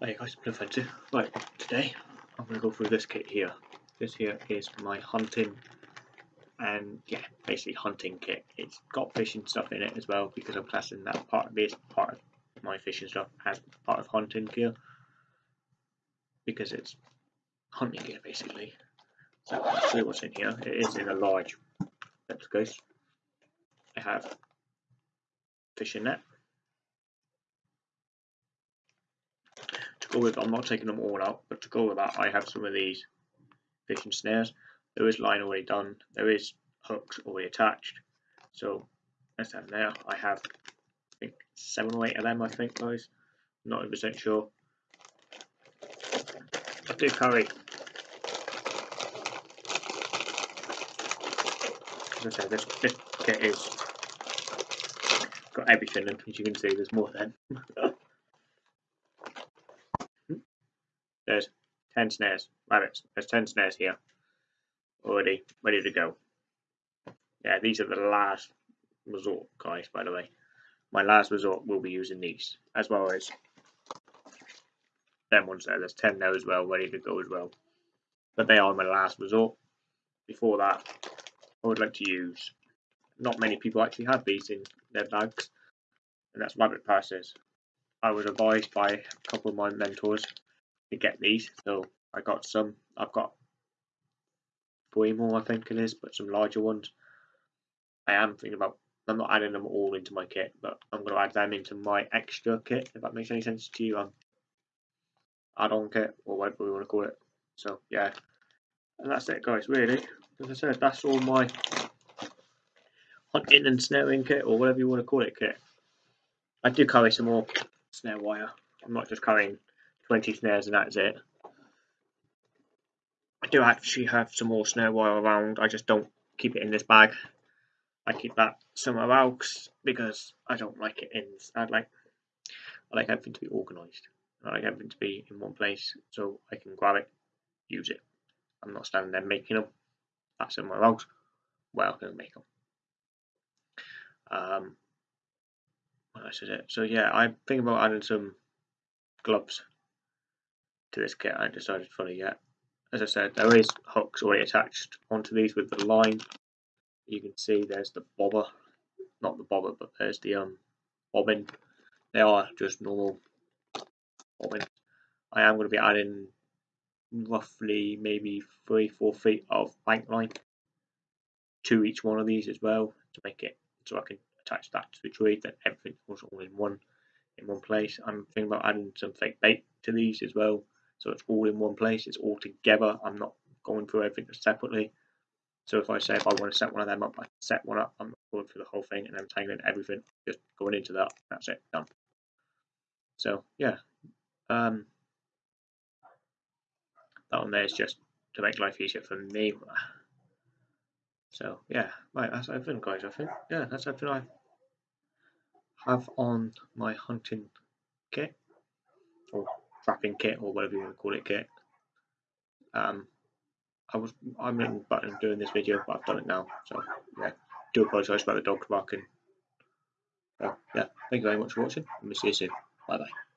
Hey guys, Blue Fancy. Right, today I'm going to go through this kit here. This here is my hunting and yeah, basically hunting kit. It's got fishing stuff in it as well because I'm classing that part of this part of my fishing stuff as part of hunting gear because it's hunting gear basically. So I'll see what's in here. It is in a large case. I have fishing net to go with, I'm not taking them all out, but to go with that, I have some of these fishing snares. There is line already done, there is hooks already attached. So that's them there. I have, I think, seven or eight of them, I think, guys. Not 100% sure. I do carry, as I said, this, this kit is got everything, and as you can see, there's more than. There's 10 snares, rabbits. There's 10 snares here already ready to go. Yeah, these are the last resort, guys, by the way. My last resort will be using these, as well as them ones there. There's 10 there as well, ready to go as well. But they are my last resort. Before that, I would like to use, not many people actually have these in their bags, and that's rabbit passes. I was advised by a couple of my mentors to get these. So I got some. I've got three more, I think it is, but some larger ones. I am thinking about. I'm not adding them all into my kit, but I'm going to add them into my extra kit, if that makes any sense to you. Um, add-on kit, or whatever we want to call it. So yeah, and that's it, guys. Really, as I said, that's all my hunting and snaring kit, or whatever you want to call it, kit. I do carry some more snare wire. I'm not just carrying 20 snares and that's it. I do actually have some more snare wire around, I just don't keep it in this bag. I keep that somewhere else because I don't like it in, I like, I like everything to be organised. I like everything to be in one place so I can grab it, use it. I'm not standing there making them. That's somewhere else where I can make them. Um, else is it? So yeah, I'm thinking about adding some gloves to this kit. I haven't decided fully yet. As I said, there is hooks already attached onto these with the line. You can see there's the bobber, not the bobber, but there's the um bobbin. They are just normal bobbin. I am going to be adding roughly maybe three, four feet of bank line to each one of these as well to make it so I can attach that to the tree. That everything goes all in one in one place. I'm thinking about adding some fake bait to these as well so it's all in one place, it's all together. I'm not going through everything separately. So if I say if I want to set one of them up, I set one up. I'm going through the whole thing and then tangling everything, just going into that. That's it, done. So yeah, um, that one there is just to make life easier for me. So yeah, right, that's everything, guys. I think yeah, that's everything I have on my hunting kit. Oh trapping kit or whatever you want to call it kit. Um, I was I'm in button doing this video, but I've done it now. So yeah, do apologise about the dog barking. So yeah, thank you very much for watching, and we'll see you soon. Bye bye.